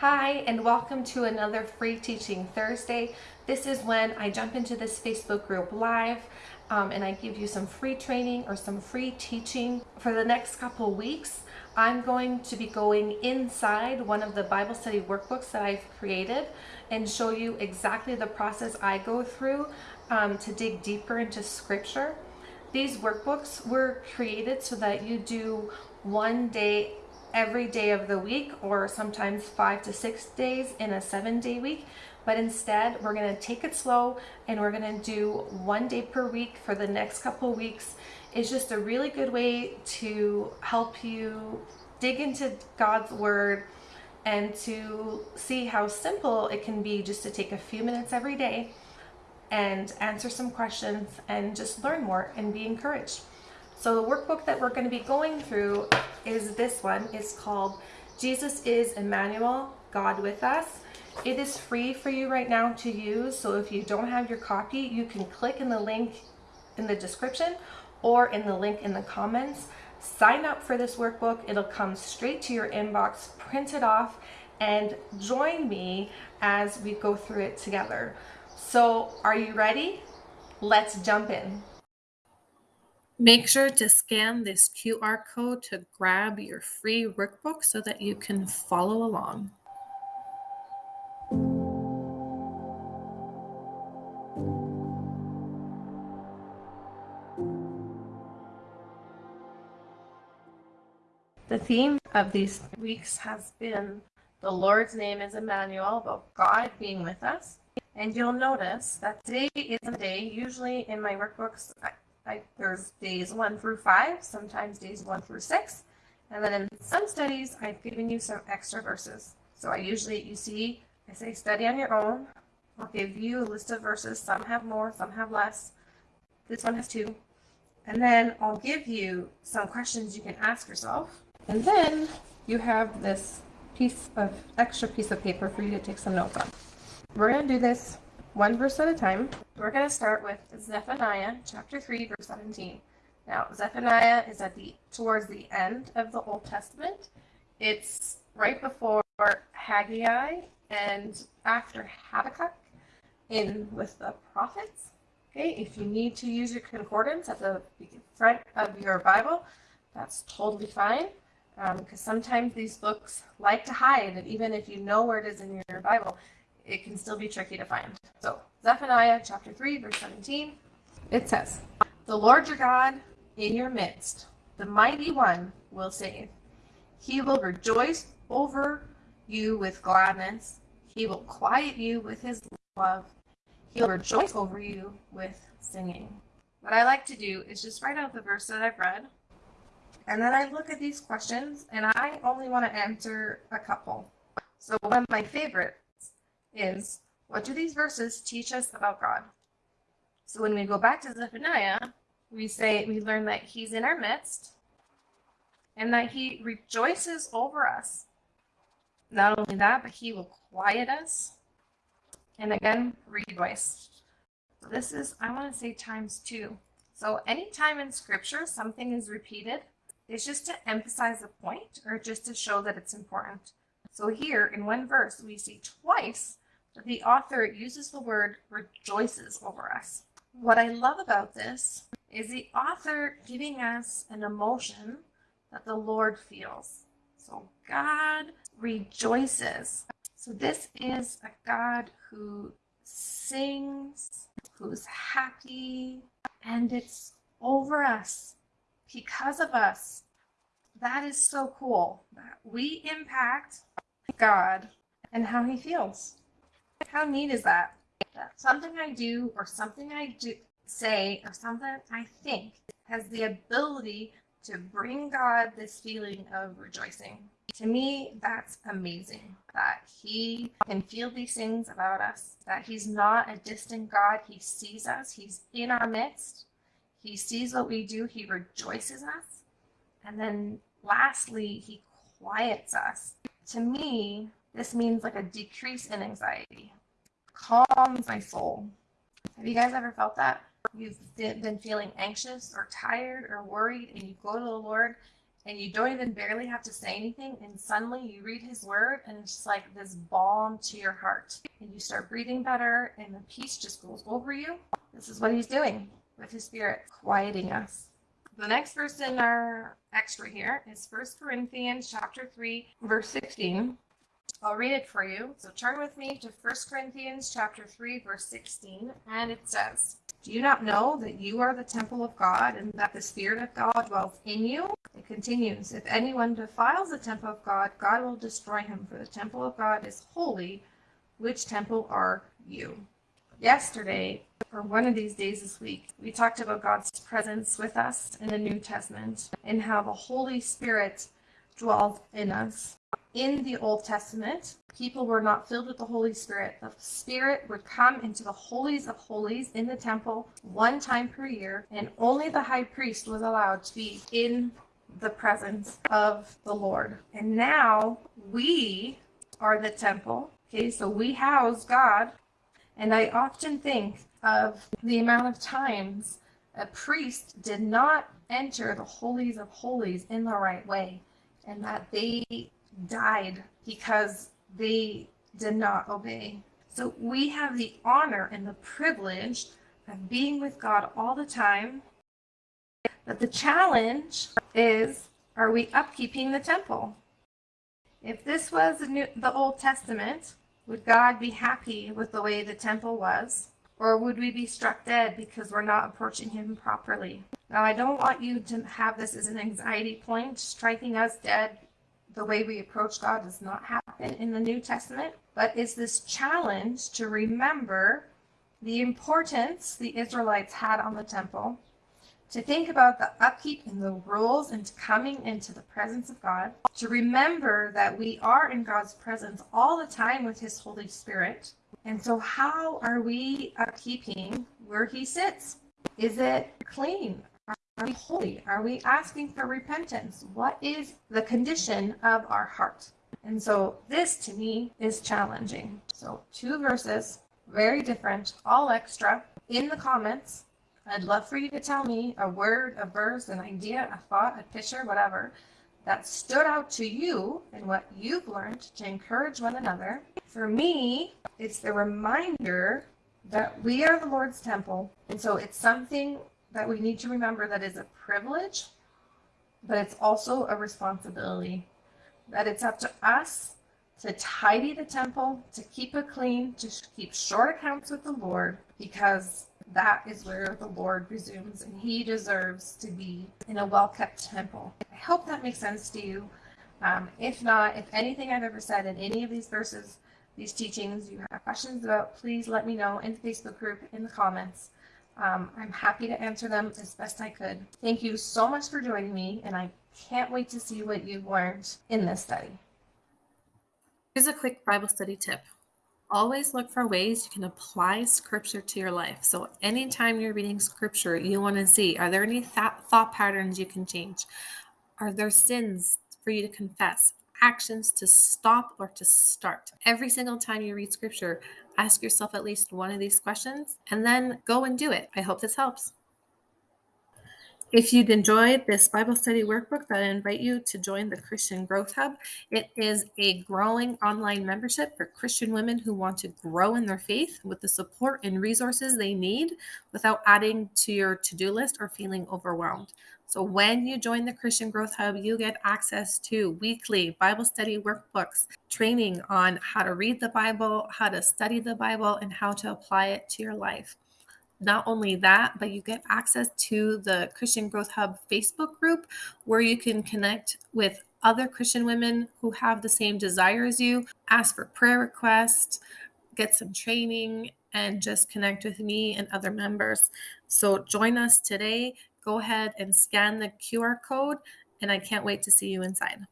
Hi, and welcome to another Free Teaching Thursday. This is when I jump into this Facebook group live um, and I give you some free training or some free teaching. For the next couple weeks, I'm going to be going inside one of the Bible study workbooks that I've created and show you exactly the process I go through um, to dig deeper into scripture. These workbooks were created so that you do one day every day of the week or sometimes five to six days in a seven day week. But instead, we're going to take it slow and we're going to do one day per week for the next couple weeks. It's just a really good way to help you dig into God's Word and to see how simple it can be just to take a few minutes every day and answer some questions and just learn more and be encouraged. So the workbook that we're going to be going through is this one. It's called Jesus is Emmanuel, God with Us. It is free for you right now to use. So if you don't have your copy, you can click in the link in the description or in the link in the comments. Sign up for this workbook. It'll come straight to your inbox, print it off, and join me as we go through it together. So are you ready? Let's jump in. Make sure to scan this QR code to grab your free workbook so that you can follow along. The theme of these weeks has been the Lord's name is Emmanuel, about God being with us. And you'll notice that today is a day, usually in my workbooks, There's days one through five, sometimes days one through six. And then in some studies, I've given you some extra verses. So I usually, you see, I say study on your own. I'll give you a list of verses. Some have more, some have less. This one has two. And then I'll give you some questions you can ask yourself. And then you have this piece of extra piece of paper for you to take some notes on. We're going to do this one verse at a time. We're going to start with Zephaniah chapter 3 verse 17. Now, Zephaniah is at the towards the end of the Old Testament. It's right before Haggai and after Habakkuk in with the prophets. Okay, if you need to use your concordance at the front of your Bible, that's totally fine. Because um, sometimes these books like to hide, and even if you know where it is in your Bible, it can still be tricky to find. So Zephaniah chapter 3, verse 17, it says, The Lord your God in your midst, the mighty one will save. He will rejoice over you with gladness. He will quiet you with his love. He'll rejoice over you with singing. What I like to do is just write out the verse that I've read, and then I look at these questions, and I only want to answer a couple. So one of my favorite is what do these verses teach us about God? So when we go back to Zephaniah, we say we learn that he's in our midst and that he rejoices over us. Not only that, but he will quiet us and again rejoice. So this is, I want to say times two. So anytime in scripture something is repeated, it's just to emphasize a point or just to show that it's important. So here in one verse, we see twice the author uses the word rejoices over us. What I love about this is the author giving us an emotion that the Lord feels. So God rejoices. So this is a God who sings, who's happy, and it's over us because of us. That is so cool we impact God and how he feels. How neat is that? That something I do or something I do say or something I think has the ability to bring God this feeling of rejoicing. To me, that's amazing that he can feel these things about us, that he's not a distant God. He sees us, he's in our midst. He sees what we do, he rejoices us. And then lastly, he quiets us. To me, this means like a decrease in anxiety, calms my soul. Have you guys ever felt that? You've been feeling anxious or tired or worried, and you go to the Lord and you don't even barely have to say anything and suddenly you read his word and it's just like this balm to your heart. And you start breathing better and the peace just goes over you. This is what he's doing with his spirit quieting us. The next verse in our extra here is First Corinthians chapter 3 verse 16 I'll read it for you. So turn with me to 1 Corinthians chapter 3 verse 16 and it says, "Do you not know that you are the temple of God and that the spirit of God dwells in you?" It continues, "If anyone defiles the temple of God, God will destroy him, for the temple of God is holy. Which temple are you?" Yesterday, or one of these days this week, we talked about God's presence with us in the New Testament and how the Holy Spirit dwells in us in the Old Testament, people were not filled with the Holy Spirit. The Spirit would come into the holies of holies in the temple one time per year, and only the high priest was allowed to be in the presence of the Lord. And now we are the temple. Okay, so we house God. And I often think of the amount of times a priest did not enter the holies of holies in the right way and that they died because they did not obey. So we have the honor and the privilege of being with God all the time. But the challenge is are we upkeeping the temple? If this was the, New, the Old Testament, would God be happy with the way the temple was? Or would we be struck dead because we're not approaching Him properly? Now, I don't want you to have this as an anxiety point, striking us dead the way we approach God does not happen in the New Testament, but is this challenge to remember the importance the Israelites had on the temple, to think about the upkeep and the rules and coming into the presence of God, to remember that we are in God's presence all the time with His Holy Spirit. And so, how are we upkeeping where He sits? Is it clean? Are we holy? Are we asking for repentance? What is the condition of our heart? And so this to me is challenging. So two verses, very different, all extra. In the comments, I'd love for you to tell me a word, a verse, an idea, a thought, a picture, whatever, that stood out to you and what you've learned to encourage one another. For me, it's the reminder that we are the Lord's temple. And so it's something that we need to remember that is a privilege, but it's also a responsibility. That it's up to us to tidy the temple, to keep it clean, to keep short accounts with the Lord, because that is where the Lord resumes and he deserves to be in a well kept temple. I hope that makes sense to you. Um, if not, if anything I've ever said in any of these verses, these teachings you have questions about, please let me know in the Facebook group, in the comments. Um, I'm happy to answer them as best I could. Thank you so much for joining me, and I can't wait to see what you've learned in this study. Here's a quick Bible study tip. Always look for ways you can apply scripture to your life. So, anytime you're reading scripture, you want to see are there any th- thought patterns you can change? Are there sins for you to confess? Actions to stop or to start. Every single time you read scripture, ask yourself at least one of these questions and then go and do it. I hope this helps. If you'd enjoyed this Bible study workbook, I invite you to join the Christian Growth Hub. It is a growing online membership for Christian women who want to grow in their faith with the support and resources they need without adding to your to do list or feeling overwhelmed. So, when you join the Christian Growth Hub, you get access to weekly Bible study workbooks, training on how to read the Bible, how to study the Bible, and how to apply it to your life. Not only that, but you get access to the Christian Growth Hub Facebook group where you can connect with other Christian women who have the same desire as you, ask for prayer requests, get some training, and just connect with me and other members. So join us today. Go ahead and scan the QR code, and I can't wait to see you inside.